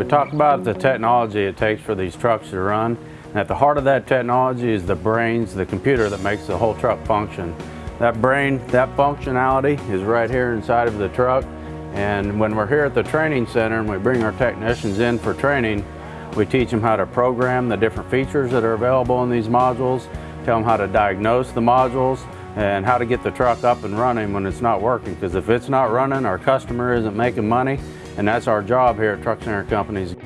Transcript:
We talked about the technology it takes for these trucks to run. And at the heart of that technology is the brains, the computer that makes the whole truck function. That brain, that functionality is right here inside of the truck. And when we're here at the training center and we bring our technicians in for training, we teach them how to program the different features that are available in these modules, tell them how to diagnose the modules, and how to get the truck up and running when it's not working. Because if it's not running, our customer isn't making money, and that's our job here at Truck Center Companies.